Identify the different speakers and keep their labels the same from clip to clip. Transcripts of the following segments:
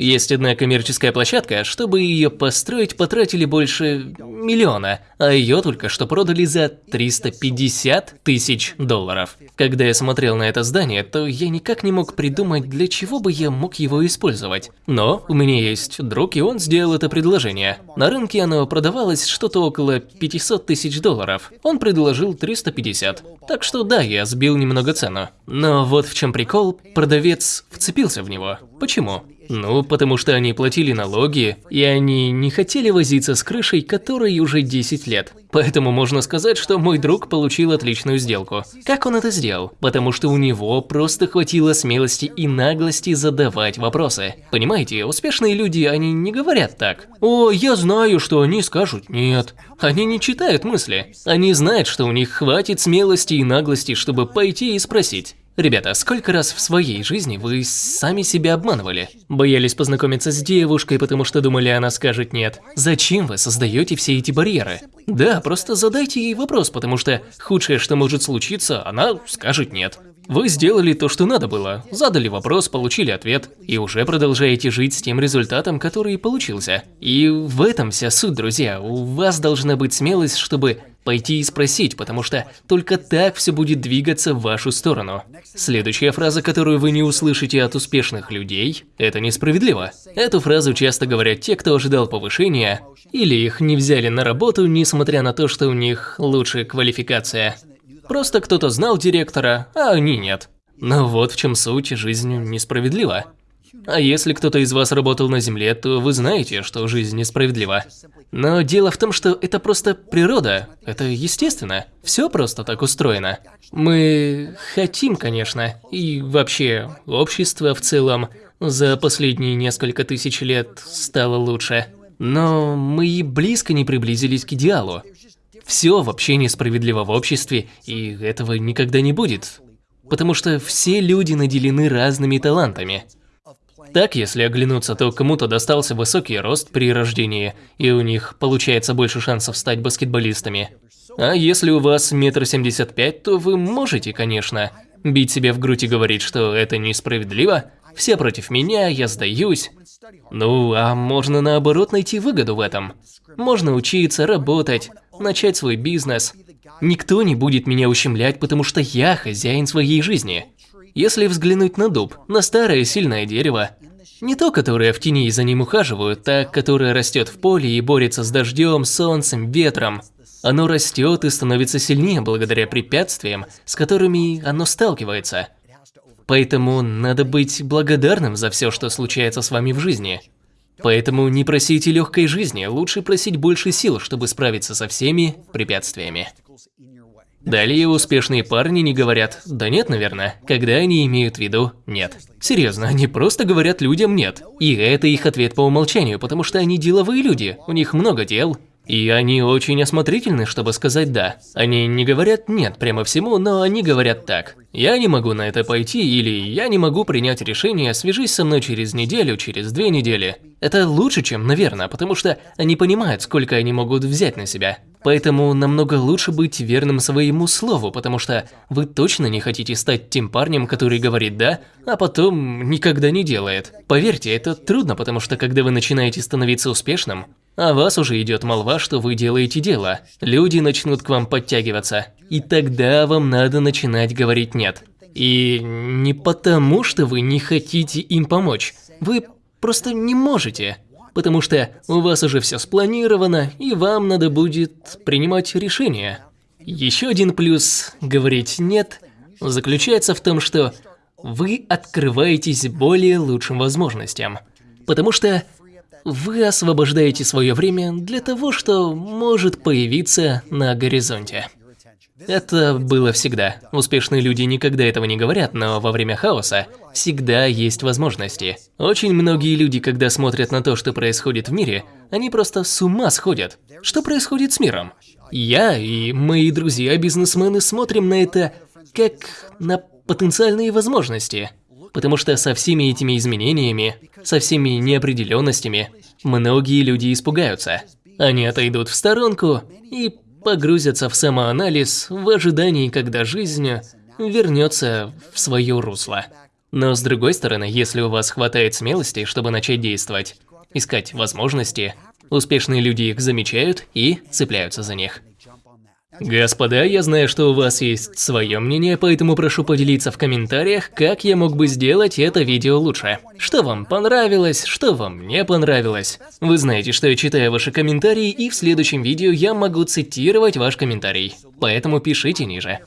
Speaker 1: Есть одна коммерческая площадка, чтобы ее построить потратили больше миллиона, а ее только что продали за 350 тысяч долларов. Когда я смотрел на это здание, то я никак не мог придумать, для чего бы я мог его использовать. Но у меня есть друг, и он сделал это предложение. На рынке оно продавалось что-то около 500 тысяч долларов. Он предложил 350. Так что да, я сбил немного цену. Но вот в чем прикол, продавец вцепился в него. Почему? Ну, потому что они платили налоги, и они не хотели возиться с крышей, которой уже 10 лет. Поэтому можно сказать, что мой друг получил отличную сделку. Как он это сделал? Потому что у него просто хватило смелости и наглости задавать вопросы. Понимаете, успешные люди, они не говорят так. О, я знаю, что они скажут нет. Они не читают мысли. Они знают, что у них хватит смелости и наглости, чтобы пойти и спросить. Ребята, сколько раз в своей жизни вы сами себя обманывали? Боялись познакомиться с девушкой, потому что думали, она скажет нет? Зачем вы создаете все эти барьеры? Да, просто задайте ей вопрос, потому что худшее, что может случиться, она скажет нет. Вы сделали то, что надо было, задали вопрос, получили ответ, и уже продолжаете жить с тем результатом, который получился. И в этом вся суть, друзья. У вас должна быть смелость, чтобы Пойти и спросить, потому что только так все будет двигаться в вашу сторону. Следующая фраза, которую вы не услышите от успешных людей – это несправедливо. Эту фразу часто говорят те, кто ожидал повышения, или их не взяли на работу, несмотря на то, что у них лучшая квалификация. Просто кто-то знал директора, а они нет. Но вот в чем суть, жизнь несправедлива. А если кто-то из вас работал на Земле, то вы знаете, что жизнь несправедлива. Но дело в том, что это просто природа, это естественно. Все просто так устроено. Мы хотим, конечно, и вообще общество в целом за последние несколько тысяч лет стало лучше. Но мы и близко не приблизились к идеалу. Все вообще несправедливо в обществе, и этого никогда не будет. Потому что все люди наделены разными талантами. Так, если оглянуться, то кому-то достался высокий рост при рождении, и у них получается больше шансов стать баскетболистами. А если у вас метр семьдесят пять, то вы можете, конечно, бить себе в грудь и говорить, что это несправедливо, все против меня, я сдаюсь. Ну, а можно наоборот найти выгоду в этом. Можно учиться, работать, начать свой бизнес. Никто не будет меня ущемлять, потому что я хозяин своей жизни. Если взглянуть на дуб, на старое сильное дерево, не то, которое в тени за ним ухаживают, а которое растет в поле и борется с дождем, солнцем, ветром. Оно растет и становится сильнее благодаря препятствиям, с которыми оно сталкивается. Поэтому надо быть благодарным за все, что случается с вами в жизни. Поэтому не просите легкой жизни, лучше просить больше сил, чтобы справиться со всеми препятствиями. Далее успешные парни не говорят «да нет, наверное», когда они имеют в виду «нет». Серьезно, они просто говорят людям «нет». И это их ответ по умолчанию, потому что они деловые люди, у них много дел, и они очень осмотрительны, чтобы сказать «да». Они не говорят «нет» прямо всему, но они говорят так. «Я не могу на это пойти» или «я не могу принять решение, свяжись со мной через неделю, через две недели». Это лучше, чем «наверное», потому что они понимают, сколько они могут взять на себя. Поэтому намного лучше быть верным своему слову, потому что вы точно не хотите стать тем парнем, который говорит «да», а потом никогда не делает. Поверьте, это трудно, потому что когда вы начинаете становиться успешным, а вас уже идет молва, что вы делаете дело. Люди начнут к вам подтягиваться. И тогда вам надо начинать говорить «нет». И не потому, что вы не хотите им помочь. Вы просто не можете. Потому что у вас уже все спланировано, и вам надо будет принимать решение. Еще один плюс говорить «нет» заключается в том, что вы открываетесь более лучшим возможностям. Потому что вы освобождаете свое время для того, что может появиться на горизонте. Это было всегда. Успешные люди никогда этого не говорят, но во время хаоса всегда есть возможности. Очень многие люди, когда смотрят на то, что происходит в мире, они просто с ума сходят. Что происходит с миром? Я и мои друзья-бизнесмены смотрим на это как на потенциальные возможности. Потому что со всеми этими изменениями, со всеми неопределенностями, многие люди испугаются. Они отойдут в сторонку и погрузятся в самоанализ в ожидании, когда жизнь вернется в свое русло. Но с другой стороны, если у вас хватает смелости, чтобы начать действовать, искать возможности, успешные люди их замечают и цепляются за них. Господа, я знаю, что у вас есть свое мнение, поэтому прошу поделиться в комментариях, как я мог бы сделать это видео лучше. Что вам понравилось, что вам не понравилось. Вы знаете, что я читаю ваши комментарии, и в следующем видео я могу цитировать ваш комментарий. Поэтому пишите ниже.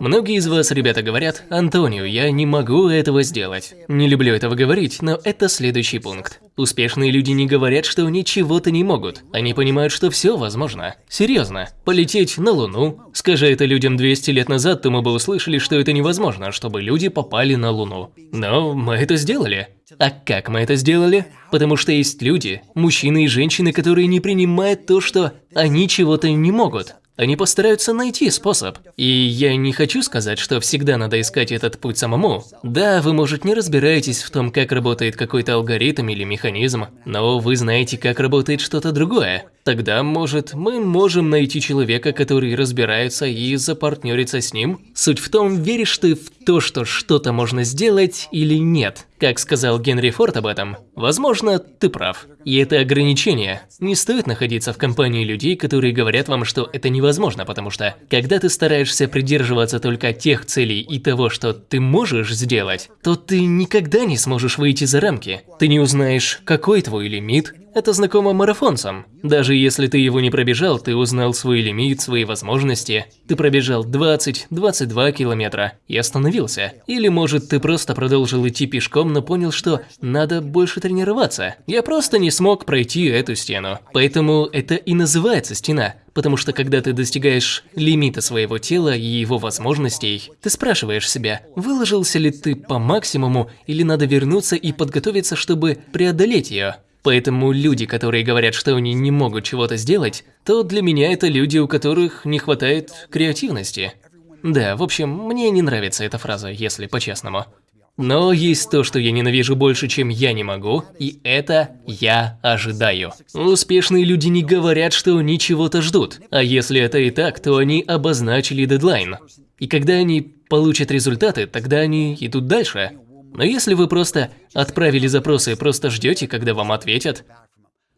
Speaker 1: Многие из вас, ребята, говорят, Антонио, я не могу этого сделать. Не люблю этого говорить, но это следующий пункт. Успешные люди не говорят, что они чего-то не могут. Они понимают, что все возможно. Серьезно. Полететь на Луну. Скажи это людям 200 лет назад, то мы бы услышали, что это невозможно, чтобы люди попали на Луну. Но мы это сделали. А как мы это сделали? Потому что есть люди, мужчины и женщины, которые не принимают то, что они чего-то не могут. Они постараются найти способ. И я не хочу сказать, что всегда надо искать этот путь самому. Да, вы, может, не разбираетесь в том, как работает какой-то алгоритм или механизм, но вы знаете, как работает что-то другое. Тогда, может, мы можем найти человека, который разбирается и запартнериться с ним? Суть в том, веришь ты в то, что что-то можно сделать или нет. Как сказал Генри Форд об этом, возможно, ты прав. И это ограничение. Не стоит находиться в компании людей, которые говорят вам, что это невозможно, потому что, когда ты стараешься придерживаться только тех целей и того, что ты можешь сделать, то ты никогда не сможешь выйти за рамки. Ты не узнаешь, какой твой лимит, это знакомо марафонцам. Даже если ты его не пробежал, ты узнал свой лимит, свои возможности. Ты пробежал 20-22 километра и остановился. Или может ты просто продолжил идти пешком, но понял, что надо больше тренироваться. Я просто не смог пройти эту стену. Поэтому это и называется стена. Потому что когда ты достигаешь лимита своего тела и его возможностей, ты спрашиваешь себя, выложился ли ты по максимуму или надо вернуться и подготовиться, чтобы преодолеть ее. Поэтому люди, которые говорят, что они не могут чего-то сделать, то для меня это люди, у которых не хватает креативности. Да, в общем, мне не нравится эта фраза, если по-честному. Но есть то, что я ненавижу больше, чем я не могу, и это я ожидаю. Успешные люди не говорят, что они чего-то ждут, а если это и так, то они обозначили дедлайн. И когда они получат результаты, тогда они идут дальше. Но если вы просто отправили запросы и просто ждете, когда вам ответят,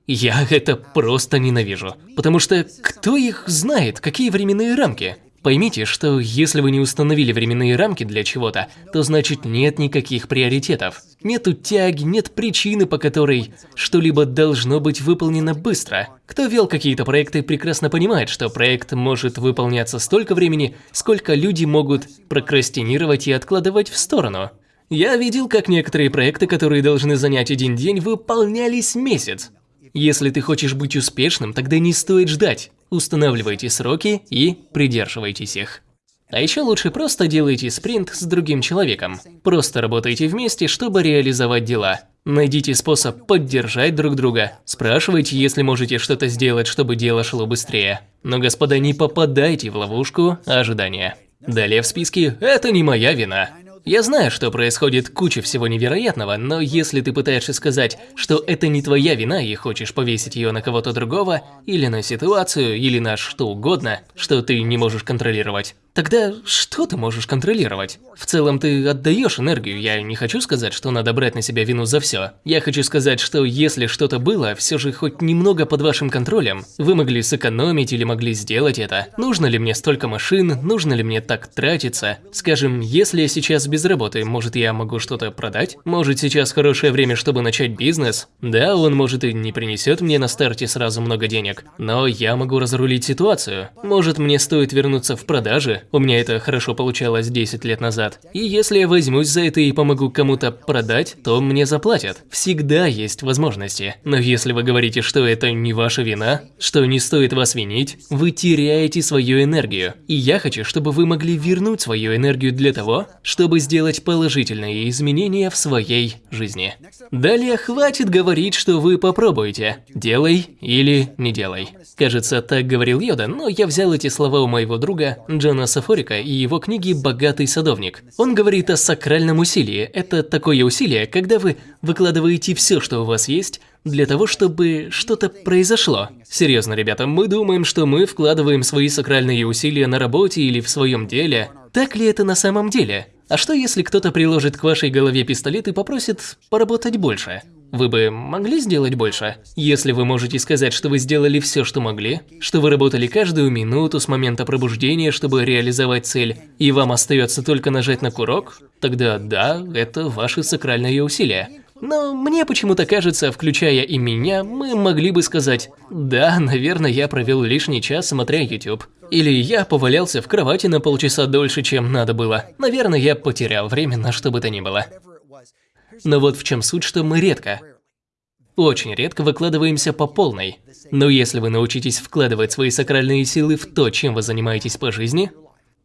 Speaker 1: я это просто ненавижу. Потому что кто их знает, какие временные рамки? Поймите, что если вы не установили временные рамки для чего-то, то значит нет никаких приоритетов. Нету тяги, нет причины, по которой что-либо должно быть выполнено быстро. Кто вел какие-то проекты, прекрасно понимает, что проект может выполняться столько времени, сколько люди могут прокрастинировать и откладывать в сторону. Я видел, как некоторые проекты, которые должны занять один день, выполнялись месяц. Если ты хочешь быть успешным, тогда не стоит ждать. Устанавливайте сроки и придерживайтесь их. А еще лучше просто делайте спринт с другим человеком. Просто работайте вместе, чтобы реализовать дела. Найдите способ поддержать друг друга. Спрашивайте, если можете что-то сделать, чтобы дело шло быстрее. Но, господа, не попадайте в ловушку ожидания. Далее в списке «Это не моя вина». Я знаю, что происходит куча всего невероятного, но если ты пытаешься сказать, что это не твоя вина и хочешь повесить ее на кого-то другого, или на ситуацию, или на что угодно, что ты не можешь контролировать, Тогда что ты можешь контролировать? В целом ты отдаешь энергию, я не хочу сказать, что надо брать на себя вину за все. Я хочу сказать, что если что-то было, все же хоть немного под вашим контролем, вы могли сэкономить или могли сделать это. Нужно ли мне столько машин, нужно ли мне так тратиться? Скажем, если я сейчас без работы, может я могу что-то продать? Может сейчас хорошее время, чтобы начать бизнес? Да, он может и не принесет мне на старте сразу много денег, но я могу разрулить ситуацию. Может мне стоит вернуться в у меня это хорошо получалось 10 лет назад. И если я возьмусь за это и помогу кому-то продать, то мне заплатят. Всегда есть возможности. Но если вы говорите, что это не ваша вина, что не стоит вас винить, вы теряете свою энергию. И я хочу, чтобы вы могли вернуть свою энергию для того, чтобы сделать положительные изменения в своей жизни. Далее хватит говорить, что вы попробуете. Делай или не делай. Кажется, так говорил Йода, но я взял эти слова у моего друга Джона Сафорика и его книги «Богатый садовник». Он говорит о сакральном усилии. Это такое усилие, когда вы выкладываете все, что у вас есть, для того, чтобы что-то произошло. Серьезно, ребята, мы думаем, что мы вкладываем свои сакральные усилия на работе или в своем деле. Так ли это на самом деле? А что если кто-то приложит к вашей голове пистолет и попросит поработать больше? Вы бы могли сделать больше? Если вы можете сказать, что вы сделали все, что могли, что вы работали каждую минуту с момента пробуждения, чтобы реализовать цель, и вам остается только нажать на курок, тогда да, это ваши сакральные усилия. Но мне почему-то кажется, включая и меня, мы могли бы сказать, да, наверное, я провел лишний час, смотря YouTube. Или я повалялся в кровати на полчаса дольше, чем надо было. Наверное, я потерял время на что бы то ни было. Но вот в чем суть, что мы редко, очень редко выкладываемся по полной. Но если вы научитесь вкладывать свои сакральные силы в то, чем вы занимаетесь по жизни,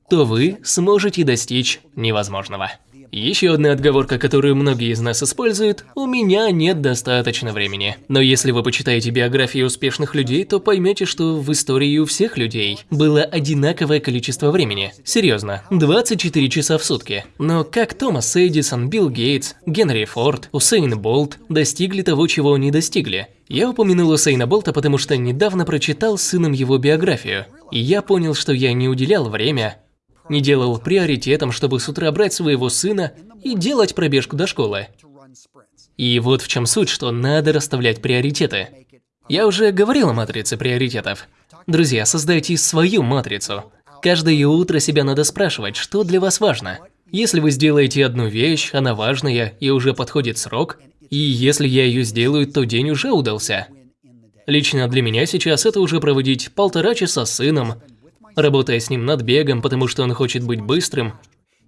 Speaker 1: то вы сможете достичь невозможного. Еще одна отговорка, которую многие из нас используют – у меня нет достаточно времени. Но если вы почитаете биографии успешных людей, то поймете, что в истории у всех людей было одинаковое количество времени. Серьезно, 24 часа в сутки. Но как Томас Эдисон, Билл Гейтс, Генри Форд, Усейн Болт достигли того, чего они достигли? Я упомянул Усейна Болта, потому что недавно прочитал сыном его биографию. И я понял, что я не уделял время не делал приоритетом, чтобы с утра брать своего сына и делать пробежку до школы. И вот в чем суть, что надо расставлять приоритеты. Я уже говорил о матрице приоритетов. Друзья, создайте свою матрицу. Каждое утро себя надо спрашивать, что для вас важно. Если вы сделаете одну вещь, она важная и уже подходит срок, и если я ее сделаю, то день уже удался. Лично для меня сейчас это уже проводить полтора часа с сыном, работая с ним над бегом, потому что он хочет быть быстрым,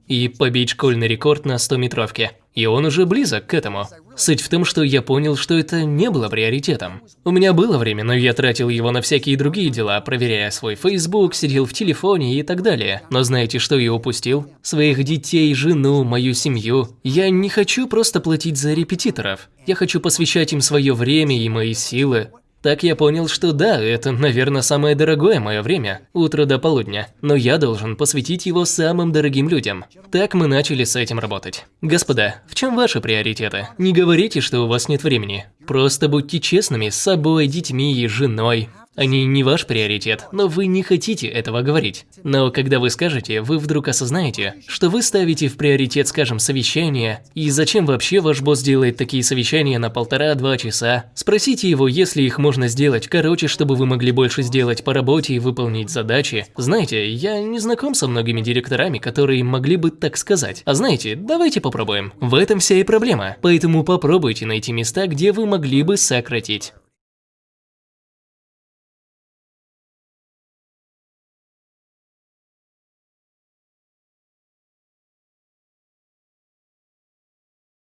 Speaker 1: и побить школьный рекорд на 100-метровке. И он уже близок к этому. Суть в том, что я понял, что это не было приоритетом. У меня было время, но я тратил его на всякие другие дела, проверяя свой Facebook, сидел в телефоне и так далее. Но знаете, что я упустил? Своих детей, жену, мою семью. Я не хочу просто платить за репетиторов. Я хочу посвящать им свое время и мои силы. Так я понял, что да, это, наверное, самое дорогое мое время, утро до полудня, но я должен посвятить его самым дорогим людям. Так мы начали с этим работать. Господа, в чем ваши приоритеты? Не говорите, что у вас нет времени. Просто будьте честными с собой, детьми и женой. Они не ваш приоритет, но вы не хотите этого говорить. Но когда вы скажете, вы вдруг осознаете, что вы ставите в приоритет, скажем, совещание, и зачем вообще ваш босс делает такие совещания на полтора-два часа. Спросите его, если их можно сделать короче, чтобы вы могли больше сделать по работе и выполнить задачи. Знаете, я не знаком со многими директорами, которые могли бы так сказать. А знаете, давайте попробуем. В этом вся и проблема. Поэтому попробуйте найти места, где вы могли бы сократить.